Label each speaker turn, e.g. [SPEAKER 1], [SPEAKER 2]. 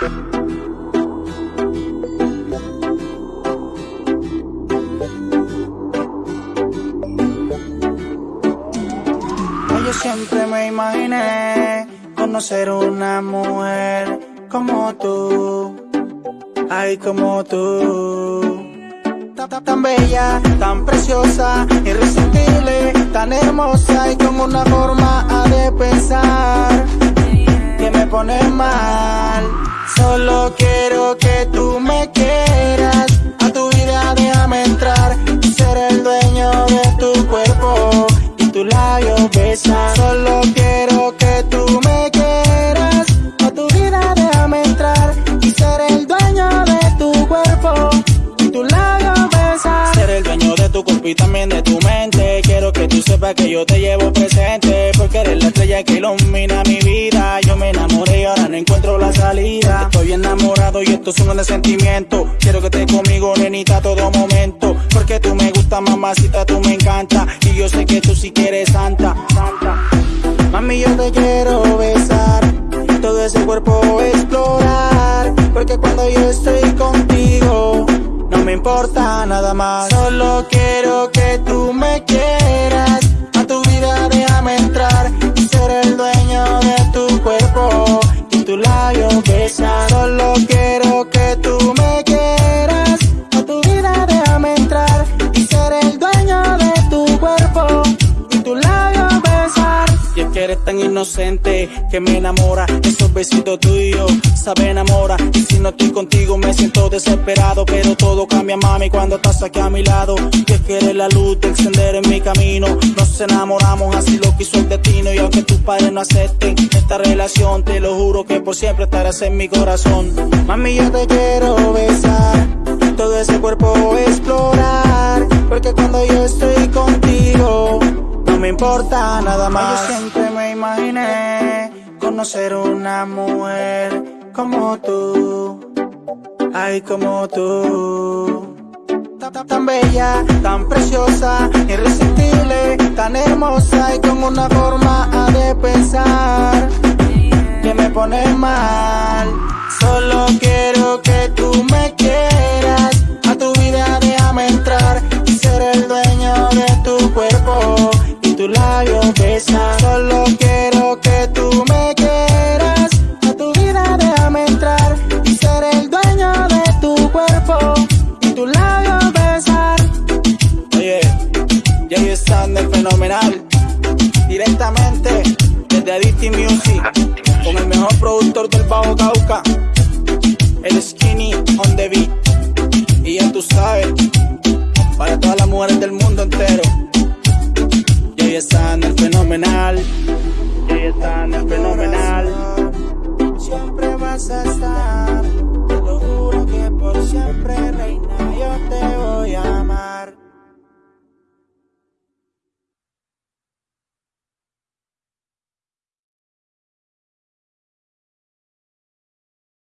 [SPEAKER 1] Yo siempre me imaginé conocer una mujer como tú, ay como tú. Tan bella, tan preciosa, irresistible, tan hermosa y con una forma de pensar que me pone mal. Solo quiero que tú me quieras, a tu vida déjame entrar y ser el dueño de tu cuerpo y tu labio besar. Solo quiero que tú me quieras, a tu vida déjame entrar y ser el dueño de tu cuerpo y tu labio besar. Ser el dueño de tu cuerpo y también de tu mente. Quiero que tú sepas que yo te llevo presente, porque eres la estrella que ilumina mi vida. Esto es un sentimiento. Quiero que estés conmigo, nenita, todo momento. Porque tú me gusta, mamacita, tú me encanta. Y yo sé que tú sí quieres santa, santa. Mami, yo te quiero besar. Todo ese cuerpo explorar. Porque cuando yo estoy contigo, no me importa nada más. Solo quiero que tú me quieras. Inocente que me enamora. Esos besitos tuyos, sabe enamora. Y si no estoy contigo me siento desesperado. Pero todo cambia, mami, cuando estás aquí a mi lado. Que eres la luz de encender en mi camino. Nos enamoramos, así lo quiso el destino. Y aunque tus padres no acepten esta relación, te lo juro que por siempre estarás en mi corazón. Mami, yo te quiero besar. Todo ese cuerpo explorar. Porque cuando yo estoy contigo no me importa nada más imaginé conocer una mujer como tú, ay como tú. Tan, bella, tan preciosa, irresistible, tan hermosa y con una forma de pensar que me pone mal. Solo que Directamente desde Adicti Music, con el mejor productor del Bajo Cauca, el Skinny on the Beat. Y ya tú sabes, para todas las mujeres del mundo.